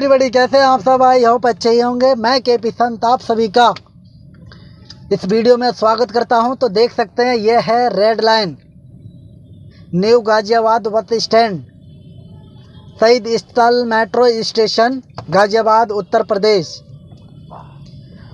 Everybody कैसे हैं आप सब? आई होप अच्छे ही होंगे। मैं के पी संत, आप सभी का इस वीडियो में स्वागत करता हूँ। तो देख सकते हैं, ये है रेड लाइन न्यू गाजियाबाद बस स्टैंड शहीद स्थल मेट्रो स्टेशन गाजियाबाद उत्तर प्रदेश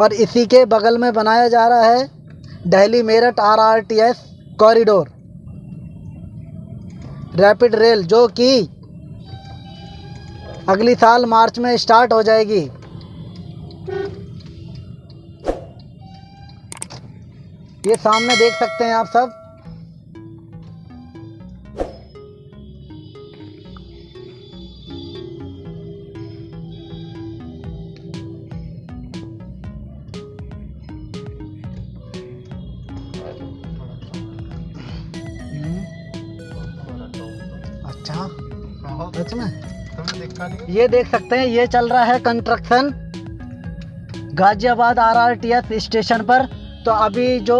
और इसी के बगल में बनाया जा रहा है Delhi Meerut R R T S corridor rapid rail जो कि अगली साल मार्च में स्टार्ट हो जाएगी। ये सामने देख सकते हैं आप सब। अच्छा सच में? ये देख सकते हैं, ये चल रहा है कंस्ट्रक्शन गाजियाबाद आरआरटीएस स्टेशन पर। तो अभी जो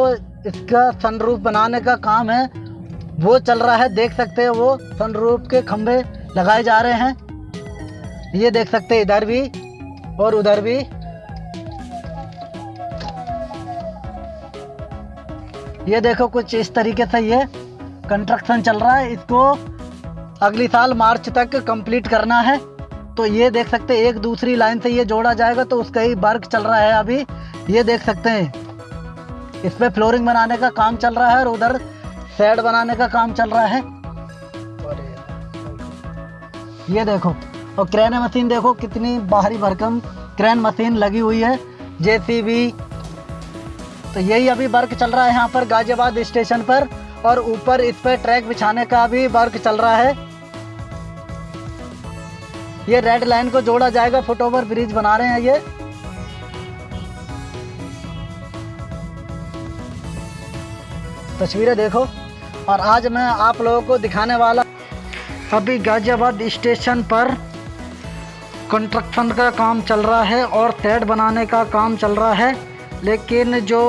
इसका सनरूफ बनाने का काम है, वो चल रहा है। देख सकते हैं वो सनरूफ के खंभे लगाए जा रहे हैं। ये देख सकते हैं इधर भी और उधर भी। ये देखो कुछ इस तरीके से ये कंस्ट्रक्शन चल रहा है। इसको अगली साल मार्च तक कंप्लीट करना है। तो ये देख सकते हैं, एक दूसरी लाइन से ये जोड़ा जाएगा तो उसका ही वर्क चल रहा है अभी। ये देख सकते हैं इस पे फ्लोरिंग बनाने का काम चल रहा है और उधर सेड बनाने का काम चल रहा है। ये देखो, और क्रेन मशीन देखो, कितनी बाहरी भरकम क्रेन मशीन लगी हुई है, जेसीबी। तो यही अभी वर्क चल रहा है यहाँ पर गाजियाबाद स्टेशन पर, और ऊपर इस पर ट्रैक बिछाने का भी वर्क चल रहा है। ये रेड लाइन को जोड़ा जाएगा फुट ओवर ब्रिज बना रहे हैं ये। तस्वीरें देखो, और आज मैं आप लोगों को दिखाने वाला अभी गाजियाबाद स्टेशन पर कंस्ट्रक्शन का काम चल रहा है और सेट बनाने का काम चल रहा है, लेकिन जो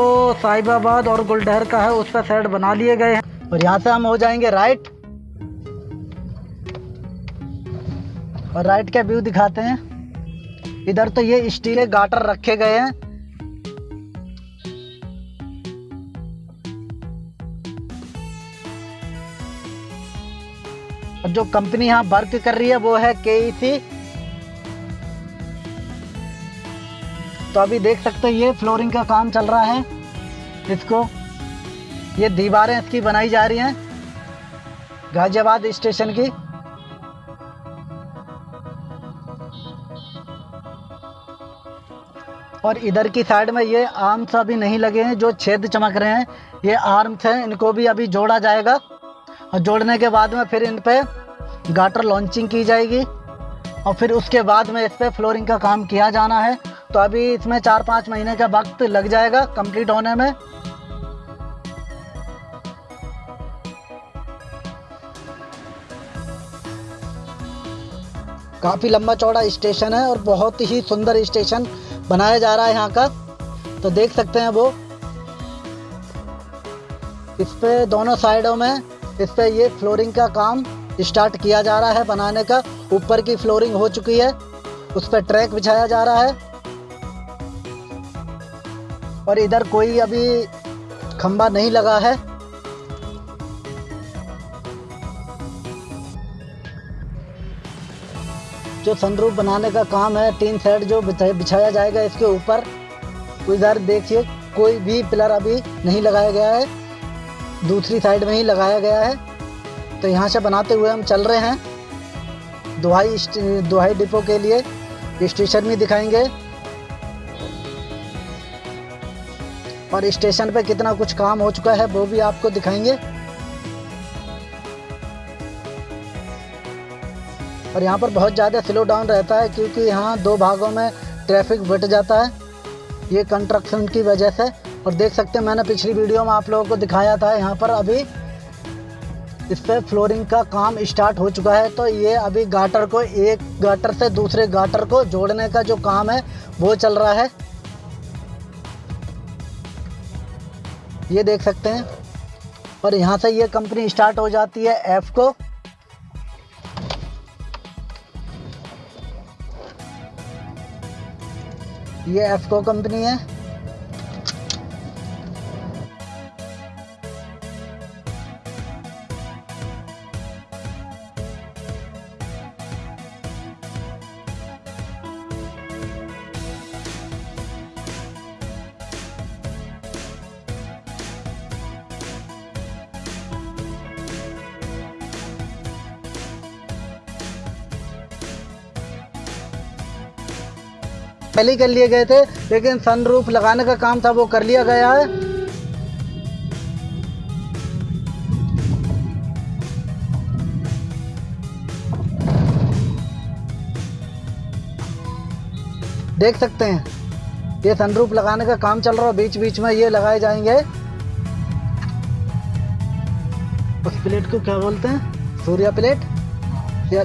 साहिबाबाद और गुलडहर का है, उस पर सेट बना लिए गए हैं। और यहाँ से हम हो जाएँगे राइट और राइट का व्यू दिखाते हैं। इधर तो ये स्टील के गाटर रखे गए हैं। और जो कंपनी यहाँ वर्क कर रही है वो है के तो अभी देख सकते हैं, ये फ्लोरिंग का काम चल रहा है। इसको, ये दीवारें इसकी बनाई जा रही हैं। गाजियाबाद स्टेशन की। और इधर की साइड में ये आर्म्स अभी नहीं लगे हैं, जो छेद चमक रहे हैं। ये आर्म्स हैं, इनको भी अभी जोड़ा जाएगा। और जोड़ने के बाद में फिर इन पे गाटर लॉन्चिंग की जाएगी। और फिर उसके बाद में इस पर फ्लोरिंग का काम किया जाना है। तो अभी इसमें चार पाँच महीने का वक्त लग जाएगा कंप्लीट होने में। काफ़ी लंबा चौड़ा स्टेशन है और बहुत ही सुंदर स्टेशन। बनाया जा रहा है यहाँ का। तो देख सकते हैं वो। इस पे दोनों साइडों में इस पे ये फ्लोरिंग का काम स्टार्ट किया जा रहा है बनाने का। ऊपर की फ्लोरिंग हो चुकी है। उस पर ट्रैक बिछाया जा रहा है। और इधर कोई अभी खंबा नहीं लगा है। जो सनरूफ बनाने का काम है तीन सेट जो बिछाया जाएगा इसके ऊपर तो इधर देखिए, कोई भी पिलर अभी नहीं लगाया गया है, दूसरी साइड में ही लगाया गया है तो यहाँ से बनाते हुए हम चल रहे हैं, दुहाई दुहाई डिपो के लिए स्टेशन भी दिखाएँगे, और स्टेशन पे कितना कुछ काम हो चुका है, वो भी आपको दिखाएँगे। और यहाँ पर बहुत ज़्यादा स्लो डाउन रहता है क्योंकि यहाँ दो भागों में ट्रैफ़िक बट जाता है। ये कंस्ट्रक्शन की वजह से। और देख सकते हैं, मैंने पिछली वीडियो में आप लोगों को दिखाया था, यहाँ पर अभी इस पर फ्लोरिंग का काम स्टार्ट हो चुका है। तो ये अभी गाटर को, एक गाटर से दूसरे गाटर को जोड़ने का जो काम है, वो चल रहा है। ये देख सकते हैं। और यहाँ से ये कंपनी स्टार्ट हो जाती है एफ़ को। ये एफको कंपनी है। पहले ही कर लिए गए थे लेकिन सनरूफ लगाने का काम था वो कर लिया गया है। देख सकते हैं ये सनरूफ लगाने का काम चल रहा है बीच बीच में ये लगाए जाएँगे। उस प्लेट को क्या बोलते हैं? सूर्या प्लेट या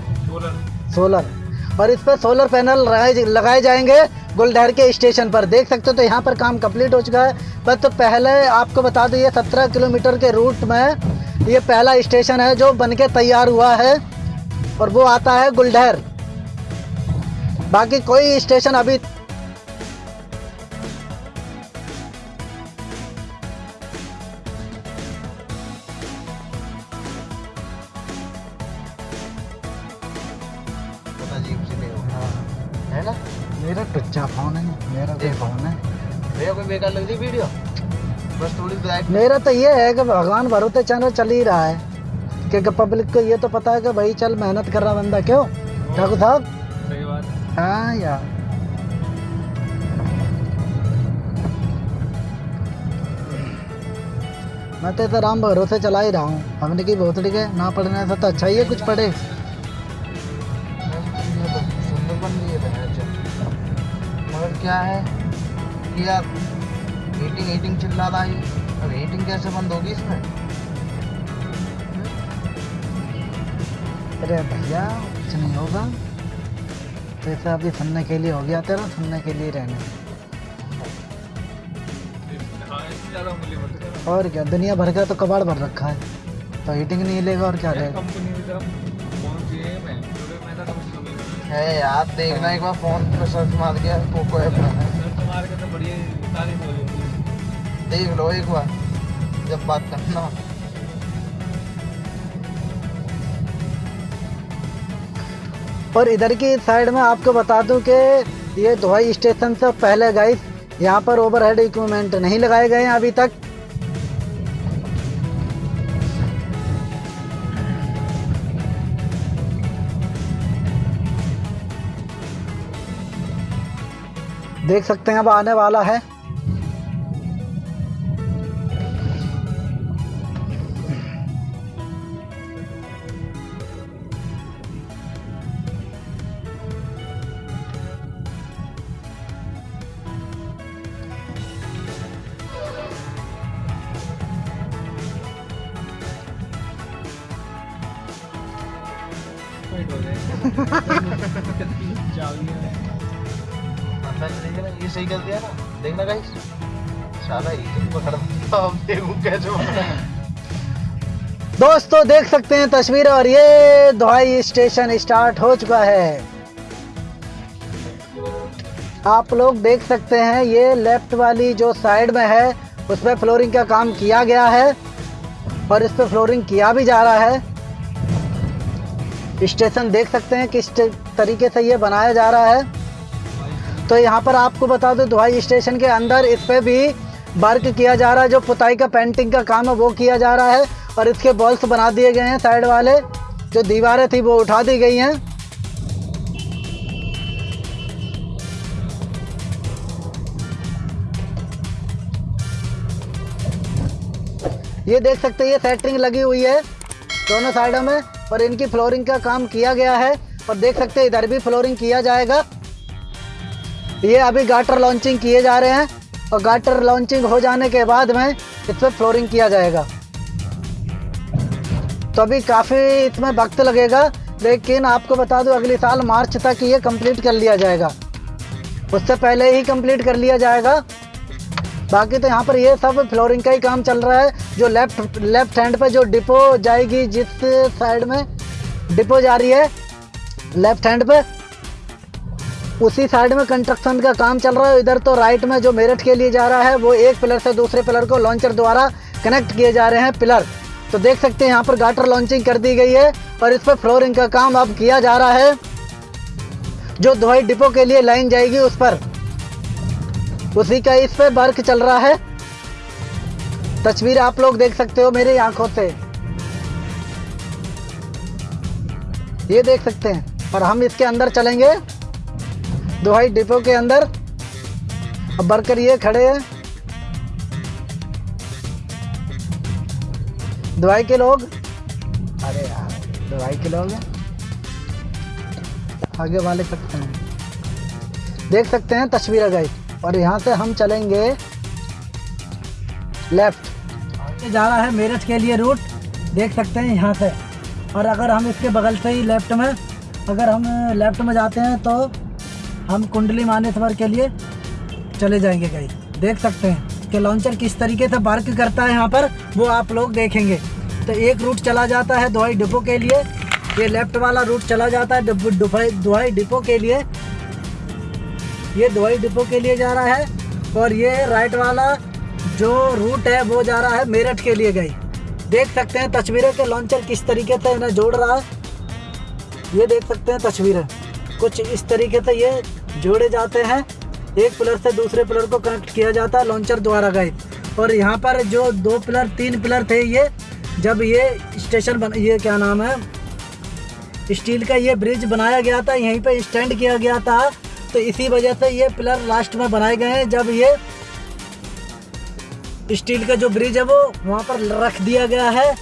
सोलर और इस पर सोलर पैनल लगाए जाएँगे गुलडहर के स्टेशन पर। देख सकते हो तो यहाँ पर काम कंप्लीट हो चुका है। बस तो पहले आपको बता दो, ये सत्रह किलोमीटर के रूट में ये पहला स्टेशन है जो बन के तैयार हुआ है और वो आता है गुलडहर बाकी कोई स्टेशन अभी मेरा तो ये है कि भगवान भरोसे चैनल चल ही रहा है। क्योंकि पब्लिक को ये तो पता है कि भाई चल मेहनत कर रहा बंदा क्यों? ठाकुर साहब? सही बात हाँ। यार। मैं तो इतना राम भरोसे चला ही रहा हूँ। हमने की भोसड़ी के ना पढ़ने से तो अच्छा ही है कुछ पढ़े। मगर क्या है? कि यार हीटिंग हीटिंग चिल्ला रहा है। हीटिंग कैसे बंद होगी इसमें? अरे भैया कुछ नहीं होगा। तो ऐसा अभी सुनने के लिए हो गया तेरा सुनने के लिए रहने और क्या दुनिया भर का तो कबाड़ भर रखा है। तो हीटिंग नहीं लेगा और क्या लेगा है यार देखना एक बार फ़ोन पे सर्च मार के पोको ऐप देख लो एक बार, जब बात करना। और इधर की साइड में आपको बता दूँ कि ये धोई स्टेशन से पहले गाइस यहाँ पर ओवरहेड इक्विपमेंट नहीं लगाए गए हैं अभी तक। देख सकते हैं, अब आने वाला है। कैसे दोस्तों, देख सकते हैं तस्वीर और ये धोई स्टेशन स्टार्ट हो चुका है। आप लोग देख सकते हैं, ये लेफ़्ट वाली जो साइड में है उस पर फ्लोरिंग का काम किया गया है और इस पर फ्लोरिंग किया भी जा रहा है। स्टेशन देख सकते हैं किस तरीके से ये बनाया जा रहा है। तो यहाँ पर आपको बता दो धोई स्टेशन के अंदर इस पर भी वर्क किया जा रहा है। जो पुताई का पेंटिंग का काम है, वो किया जा रहा है और इसके बॉल्स बना दिए गए हैं साइड वाले। जो दीवारें थी, वो उठा दी गई हैं। ये देख सकते हैं, ये सेटरिंग लगी हुई है दोनों साइडों में और इनकी फ्लोरिंग का काम किया गया है। और देख सकते हैं, इधर भी फ्लोरिंग किया जाएगा। ये अभी गाटर लॉन्चिंग किए जा रहे हैं और गाटर लॉन्चिंग हो जाने के बाद में इस पर फ्लोरिंग किया जाएगा। तो अभी काफ़ी इसमें वक्त लगेगा, लेकिन आपको बता दूँ अगले साल मार्च तक ये कंप्लीट कर लिया जाएगा। उससे पहले ही कंप्लीट कर लिया जाएगा। बाकी तो यहाँ पर ये सब फ्लोरिंग का ही काम चल रहा है, जो लेफ़्ट लेफ़्ट हैंड पे जो डिपो जाएगी, जिस साइड में डिपो जा रही है लेफ़्ट हैंड पे। उसी साइड में कंस्ट्रक्शन का काम चल रहा है। इधर तो राइट में जो मेरठ के लिए जा रहा है, वो एक पिलर से दूसरे पिलर को लॉन्चर द्वारा कनेक्ट किए जा रहे हैं पिलर तो देख सकते हैं, यहाँ पर गाटर लॉन्चिंग कर दी गई है और इस पर फ्लोरिंग का काम अब किया जा रहा है, जो धोई डिपो के लिए लाइन जाएगी उस पर। उसी का इस पर वर्क चल रहा है। तस्वीर आप लोग देख सकते हो मेरी आँखों से। ये देख सकते हैं, और हम इसके अंदर चलेंगे। दुहाई डिपो के अंदर। अब वर्कर ये खड़े हैं। दुहाई के लोग। अरे यार दुहाई के लोग आगे वाले सकते हैं। देख सकते हैं तस्वीर गई। और यहाँ से हम चलेंगे लेफ़्ट। आगे जा रहा है मेरठ के लिए रूट देख सकते हैं यहाँ से। और अगर हम इसके बगल से ही लेफ़्ट में, अगर हम लेफ़्ट में जाते हैं तो हम कुंडली मानेश्वर के लिए चले जाएँगे कहीं देख सकते हैं कि लॉन्चर किस तरीके से वर्क करता है यहाँ पर, वो आप लोग देखेंगे। तो एक रूट चला जाता है दुहाई डिपो के लिए। ये लेफ़्ट वाला रूट चला जाता है दुहाई डिपो के लिए। ये दुहाई डिपो के लिए जा रहा है और ये राइट वाला जो रूट है, वो जा रहा है मेरठ के लिए गई देख सकते हैं तस्वीरें के लॉन्चर किस तरीके से इन्हें जोड़ रहा है। ये देख सकते हैं तस्वीरें। कुछ इस तरीके से ये जोड़े जाते हैं। एक पिलर से दूसरे पिलर को कनेक्ट किया जाता है, लॉन्चर द्वारा गए। और यहाँ पर जो दो पिलर, तीन पिलर थे ये, जब ये स्टेशन बन, ये क्या नाम है? स्टील का ये ब्रिज बनाया गया था, यहीं पे स्टैंड किया गया था। तो इसी वजह से ये पिलर लास्ट में बनाए गए हैं, जब ये स्टील का जो ब्रिज है वो वहाँ पर रख दिया गया है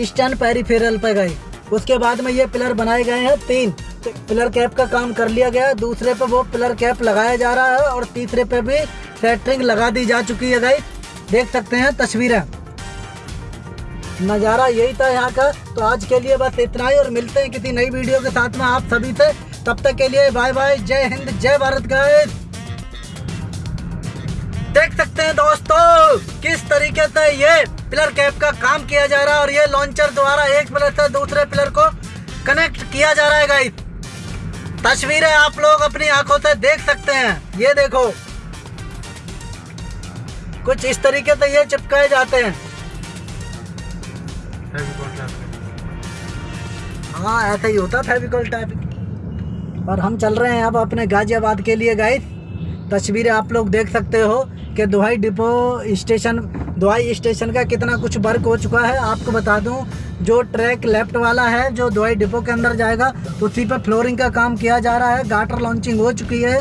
स्टैंड पेरीफेरल पर गए। उसके बाद में ये पिलर बनाए गए हैं, तीन। पिलर कैप का काम कर लिया गया। है दूसरे पे वो पिलर कैप लगाया जा रहा है और तीसरे पे भी सेटरिंग लगा दी जा चुकी है गई देख सकते हैं तस्वीरें। नज़ारा यही था यहाँ का। तो आज के लिए बस इतना ही और मिलते हैं किसी नई वीडियो के साथ में आप सभी से। तब तक के लिए बाय बाय जय हिंद, जय भारत गाइस। देख सकते हैं दोस्तों, किस तरीके से ये पिलर कैप का काम किया जा रहा है और ये लॉन्चर द्वारा एक पिलर से दूसरे पिलर को कनेक्ट किया जा रहा है गाइस। तस्वीरें आप लोग अपनी आँखों से देख सकते हैं। ये देखो। कुछ इस तरीके से ये चिपकाए जाते हैं। हाँ ऐसा ही होता फेविकॉल टाइप और हम चल रहे हैं अब अपने गाजियाबाद के लिए गाइस तस्वीरें आप लोग देख सकते हो कि दुहाई डिपो स्टेशन दुहाई स्टेशन का कितना कुछ वर्क हो चुका है आपको बता दूँ जो ट्रैक लेफ़्ट वाला है जो दुहाई डिपो के अंदर जाएगा उसी पर फ्लोरिंग का काम किया जा रहा है गाटर लॉन्चिंग हो चुकी है।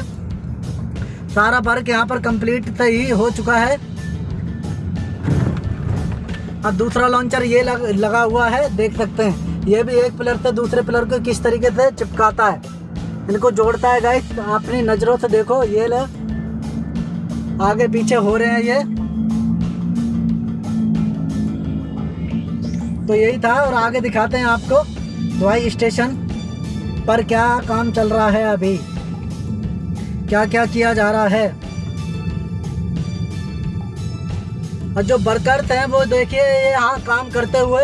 सारा वर्क यहाँ पर कंप्लीट तो ही हो चुका है। अब दूसरा लॉन्चर ये लग, लगा हुआ है देख सकते हैं। ये भी एक पिलर से दूसरे पिलर को किस तरीके से चिपकाता है। इनको जोड़ता है गाइस अपनी नज़रों से देखो ये ले। आगे पीछे हो रहे हैं ये। तो यही था और आगे दिखाते हैं आपको दवाई स्टेशन पर क्या काम चल रहा है अभी। क्या क्या किया जा रहा है। और जो वर्कर्स हैं वो देखिए यहाँ काम करते हुए।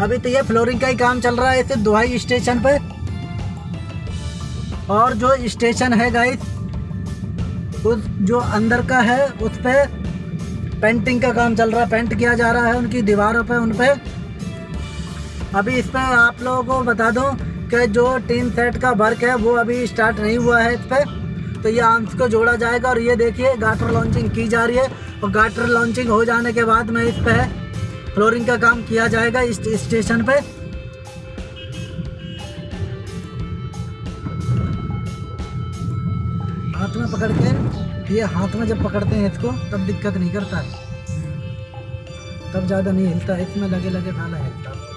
अभी तो ये फ्लोरिंग का ही काम चल रहा है दुहाई स्टेशन पे। और जो स्टेशन है गाइस उस जो अंदर का है, उस पे पेंटिंग का काम चल रहा है पेंट किया जा रहा है उनकी दीवारों पे उन पे अभी इस पे आप लोगों को बता दूँ कि जो टीन सेट का वर्क है, वो अभी स्टार्ट नहीं हुआ है इस पे। तो ये आर्म्स को जोड़ा जाएगा और ये देखिए गाटर लॉन्चिंग की जा रही है। और गाटर लॉन्चिंग हो जाने के बाद में इस पे फ्लोरिंग का काम किया जाएगा इस स्टेशन पे। हाथ में पकड़ के। ये हाथ में जब पकड़ते हैं इसको, तब दिक्कत नहीं करता। है तब ज़्यादा नहीं हिलता, इसमें लगे लगे खाना हिलता।